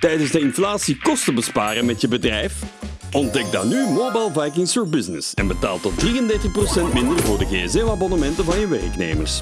tijdens de inflatie kosten besparen met je bedrijf? Ontdek dan nu Mobile Vikings for Business en betaal tot 33% minder voor de gsm-abonnementen van je werknemers.